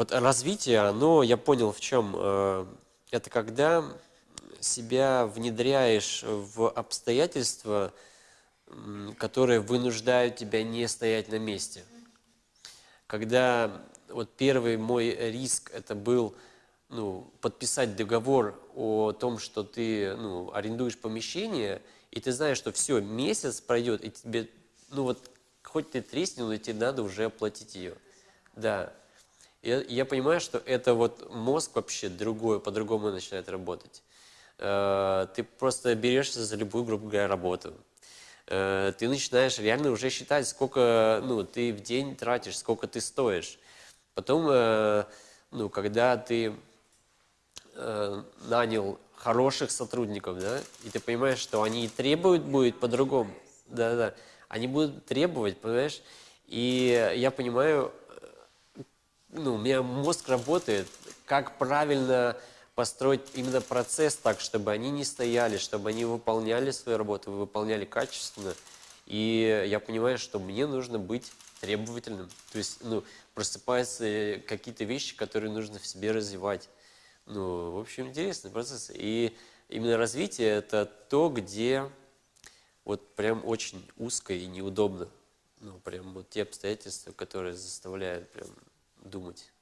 Вот развитие, оно, я понял в чем. э, Это когда себя внедряешь в обстоятельства, которые вынуждают тебя не стоять на месте. Когда вот первый мой риск это был ну, подписать договор о том, что ты ну, арендуешь помещение, и ты знаешь, что все, месяц пройдет, и тебе, ну вот, хоть ты треснул, но тебе надо уже оплатить ее. Да. Я, я понимаю, что это вот мозг вообще другой, по-другому начинает работать. Э, Ты просто берешься за любую, грубо говоря, работу. Э, Ты начинаешь реально уже считать, сколько ну, ты в день тратишь, сколько ты стоишь. Потом, э, ну, когда ты э, нанял хороших сотрудников, да, и ты понимаешь, что они требуют будет по-другому, да, да, они будут требовать, понимаешь, и я понимаю, ну, у меня мозг работает, как правильно построить именно процесс так, чтобы они не стояли, чтобы они выполняли свою работу, выполняли качественно, и я понимаю, что мне нужно быть требовательным, то есть, ну, просыпаются какие-то вещи, которые нужно в себе развивать. Ну, в общем, интересный процесс. И именно развитие – это то, где вот прям очень узко и неудобно. Ну, прям вот те обстоятельства, которые заставляют прям думать.